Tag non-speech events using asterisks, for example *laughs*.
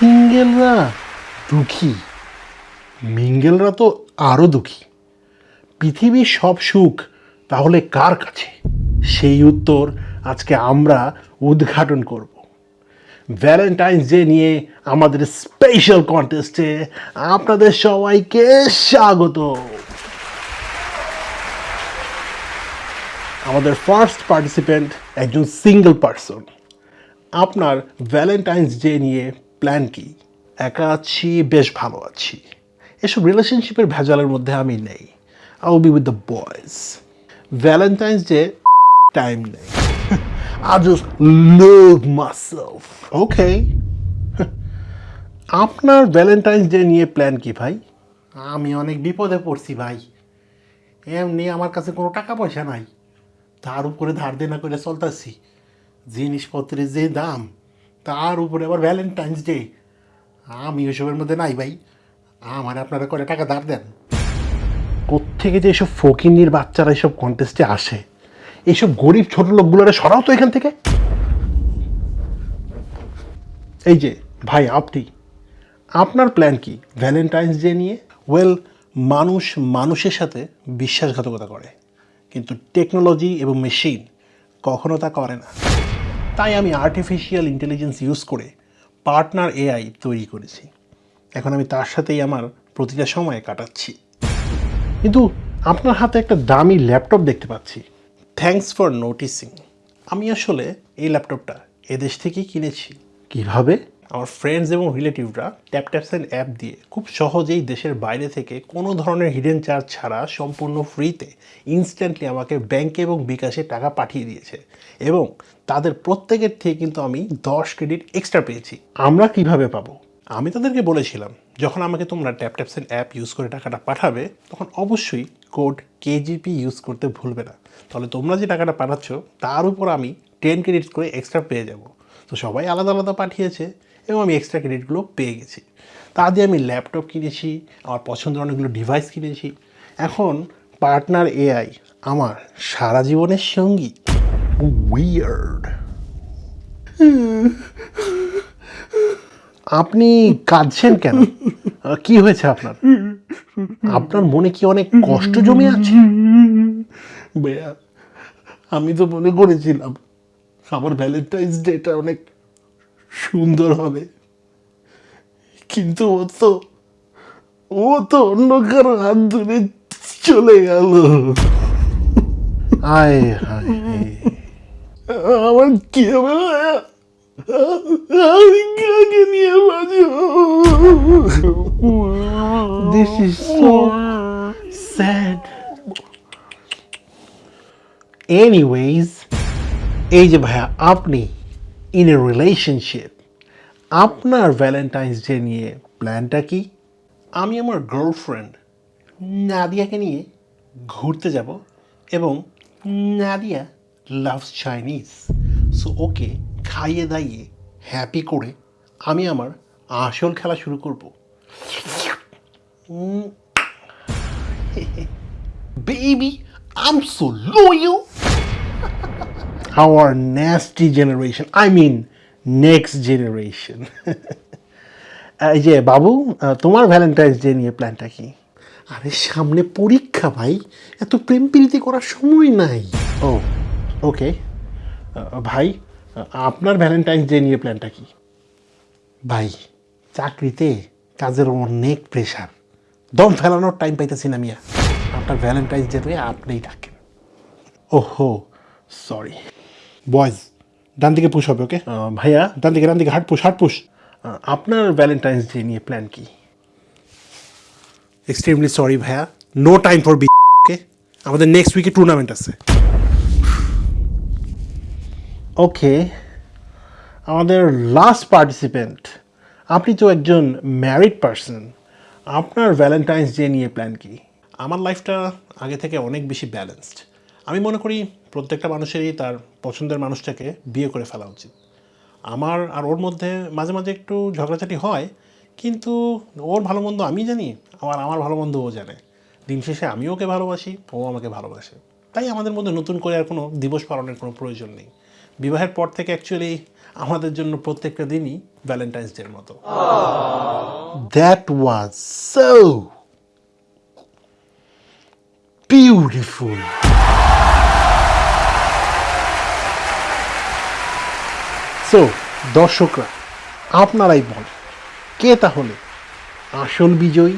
সিঙ্গেলরা দুঃখী। মিঙ্গেলরা তো আরও দুঃখী। পৃথিবীর সব সুখ, তাহলে কার কাছে? সেই উত্তর আজকে আমরা উদ্ঘাটন করব। ভ্যালেন্টাইন্স ডে নিয়ে আমাদের স্পেশাল কন্টেস্টে আপনাদের সবাইকে স্বাগত। আমাদের ফার্স্ট পার্টিসিপেন্ট একজন সিঙ্গেল পার্সন আপনার ভ্যালেন্টাইন্স ডে নিয়ে প্ল্যান কি? একা আছি, বেশ ভালো আছি। এসব রিলেশনশিপের ভেজালের মধ্যে আমি নেই। I be with the boys Valentine's Day time নেই। I just love myself okay আপনার ভ্যালেন্টাইন্স ডে নিয়ে প্ল্যান কি ভাই? আমি অনেক বিপদে পড়ছি ভাই। এমনি আমার কাছে কোনো টাকা পয়সা নাই। তার উপরে ধার দেনা করে চলতেছি। জিনিসপত্রের যে দাম তার উপরে আবার ভ্যালেন্টাইন্স ডে আমি ওইসবের মধ্যে নাই ভাই। আমার আপনারা করে টাকা ধার দেন? কোত্থেকে যে এসব ফকিনির বাচ্চারা এসব কন্টেস্টে আসে? এইসব গরিব ছোট লোকগুলোরে সরাও তো এখান থেকে। এই যে, ভাই, আপনি। আপনার প্ল্যান কি? ভ্যালেন্টাইন্স ডে নিয়ে? ওয়েল মানুষ মানুষের সাথে বিশ্বাসঘাতকতা করে। কিন্তু টেকনোলজি এবং মেশিন কখনো তা করে না। তাই আমি আর্টিফিশিয়াল ইন্টেলিজেন্স ইউজ করে পার্টনার এআই তৈরি করেছি। এখন আমি তার সাথেই আমার প্রতিটা সময় কাটাচ্ছি। কিন্তু আপনার হাতে একটা দামি ল্যাপটপ দেখতে পাচ্ছি। থ্যাংকস ফর নোটিসিং আমি আসলে এই ল্যাপটপটা এদেশ থেকেই কিনেছি। কীভাবে? আমার ফ্রেন্ডস এবং রিলেটিভরা ট্যাপ ট্যাপসেন অ্যাপ দিয়ে খুব সহজেই দেশের বাইরে থেকে কোনো ধরনের হিডেন চার্জ ছাড়া সম্পূর্ণ ফ্রিতে ইনস্ট্যান্টলি আমাকে ব্যাংকে এবং বিকাশে টাকা পাঠিয়ে দিয়েছে। এবং তাদের প্রত্যেকের থেকে কিন্তু আমি দশ ক্রেডিট এক্সট্রা পেয়েছি। আমরা কীভাবে পাবো? আমি তাদেরকে বলেছিলাম, যখন আমাকে তোমরা ট্যাপ ট্যাপসেন অ্যাপ ইউজ করে টাকাটা পাঠাবে, তখন অবশ্যই কোড কেজিপি ইউজ করতে ভুলবে না। তাহলে তোমরা যে টাকাটা পাঠাচ্ছ, তার উপর আমি টেন ক্রেডিটস করে এক্সট্রা পেয়ে যাব। তো সবাই আলাদা আলাদা পাঠিয়েছে। এবং আমি এক্সট্রা ক্রেডিটগুলো পেয়ে গেছি। তা দিয়ে আমি ল্যাপটপ কিনেছি আমার পছন্দের অনেকগুলো ডিভাইস কিনেছি। এখন পার্টনার এআই আমার সারা জীবনের সঙ্গী। উইয়ার্ড আপনি কাঁদছেন কেন? কি হয়েছে আপনার? আপনার মনে কি অনেক কষ্ট জমে আছে? আমি তো মনে করেছিলাম আমার ভ্যালেন্টাইন্স ডেটা অনেক সুন্দর হবে। কিন্তু ও তো ও তো অন্য কারও হাত ধরে চলে গেল। আয় হায় আমার কি হবে? ভাইয়া? আমি কাকে নিয়ে বাঁচব? This is so sad anyways এই যে ভাইয়া আপনি ইন এ রিলেশনশিপ আপনার ভ্যালেন্টাইন্স ডে নিয়ে প্ল্যানটা কি? আমি আমার গার্লফ্রেন্ড নাদিয়াকে নিয়ে ঘুরতে যাব এবং Nadia loves Chinese so okay খাইয়ে দাইয়ে হ্যাপি করে আমি আমার আসল খেলা শুরু করব। *laughs* Baby, I'm so loyal. *laughs* Our nasty generation, I mean next generation. *laughs* এই যে বাবু তোমার ভ্যালেন্টাইন্স ডে নিয়ে প্ল্যানটা কি? আরে সামনে পরীক্ষা ভাই। এত প্রেম প্রীতি করার সময় নাই। ও ওকে। ভাই আপনার ভ্যালেন্টাইন্স ডে নিয়ে প্ল্যানটা কি? ভাই চাকরিতে কাজের অনেক প্রেশার দম ফেলানোর টাইম পাইতেছি না মিয়া। আপনার ভ্যালেন্টাইন্স ডে আপনিই থাকেন ওহো সরি বয়েজ ডান দিকে পুশ হবে ওকে ভাইয়া? ডান দিকে ডান দিকে হাট পুশ হাট পুশ আপনার ভ্যালেন্টাইন্স ডে নিয়ে প্ল্যান কি? এক্সট্রিমলি সরি ভাইয়া। No time for bae okay আমাদের নেক্সট উইকে টুর্নামেন্ট আছে। ওকে আমাদের লাস্ট পার্টিসিপেন্ট আপনি তো একজন ম্যারিড পারসন আপনার ভ্যালেন্টাইন্স ডে নিয়ে প্ল্যান কি? আমার লাইফটা আগে থেকে অনেক বেশি ব্যালেন্সড আমি মনে করি প্রত্যেকটা মানুষেরই তার পছন্দের মানুষটাকে বিয়ে করে ফেলা উচিত। আমার আর ওর মধ্যে মাঝে মাঝে একটু ঝগড়াঝাটি হয়, কিন্তু ওর ভালো মন্দ আমি জানি, আবার আমার ভালো মন্দ ও জানে। দিন শেষে আমি ওকে ভালোবাসি, ও আমাকে ভালোবাসে। তাই আমাদের মধ্যে নতুন করে আর কোনো দিবস পালনের কোনো প্রয়োজন নেই। বিবাহের পর থেকে অ্যাকচুয়ালি আমাদের জন্য প্রত্যেকটা দিনই ভ্যালেন্টাইন্স ডের মতো। That was so beautiful so দর্শকরা আপনারাই বলেন কে তাহলে আসল বিজয়ী?